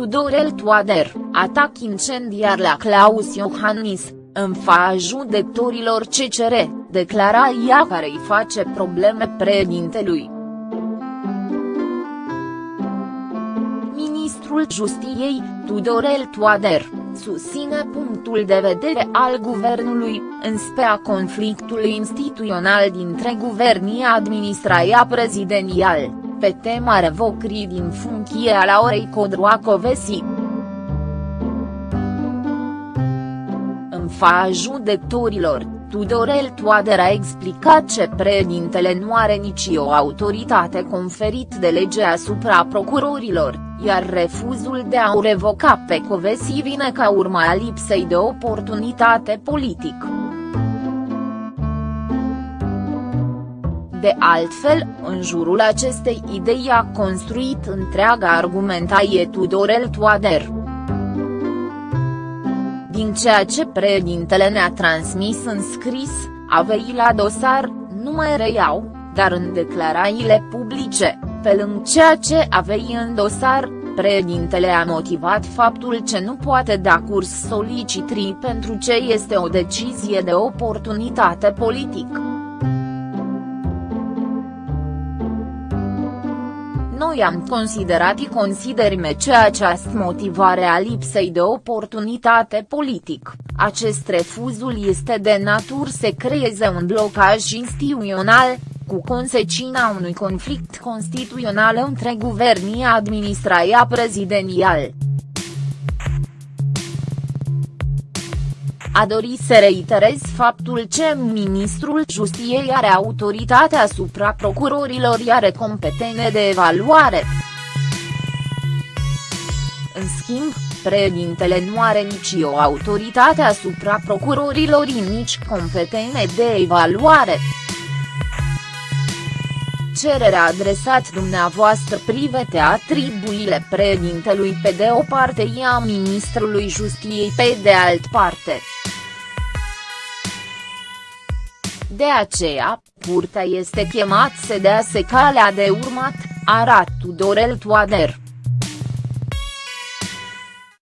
Tudorel Toader, atac incendiar la Claus Iohannis, în fața judecătorilor CCR, declara ea care îi face probleme președintelui. Ministrul Justiției, Tudorel Toader, susține punctul de vedere al guvernului, în spea conflictului instituțional dintre guvernii administrația prezidențial, pe tema revocării din funcție a Laurei Codroacovesi. În fața judecătorilor, Tudorel Toader a explicat ce președintele nu are nicio autoritate conferit de lege asupra procurorilor, iar refuzul de a o revoca pe Covesi vine ca urma a lipsei de oportunitate politic. De altfel, în jurul acestei idei a construit întreaga argumentație Tudorel Toader. Din ceea ce președintele ne-a transmis în scris, avei la dosar, nu mai reiau, dar în declarațiile publice, pe lângă ceea ce avei în dosar, președintele a motivat faptul ce nu poate da curs solicitrii pentru ce este o decizie de oportunitate politic. Noi am considerat și considerime ce această motivare a lipsei de oportunitate politic, acest refuzul este de natură să creeze un blocaj instituțional, cu consecința unui conflict constituțional între guvernii administrația prezidențial. A dorit să reiterez faptul ce ministrul Justiției are autoritatea asupra procurorilor are competene de evaluare. În schimb, președintele nu are nicio autoritate asupra procurorilor nici competene de evaluare. Cererea adresat dumneavoastră privete atribuile președintelui pe de o parte și a ministrului Justiției pe de alt parte. De aceea, curtea este chemat să dea se calea de urmat, arată Tudorel Toader.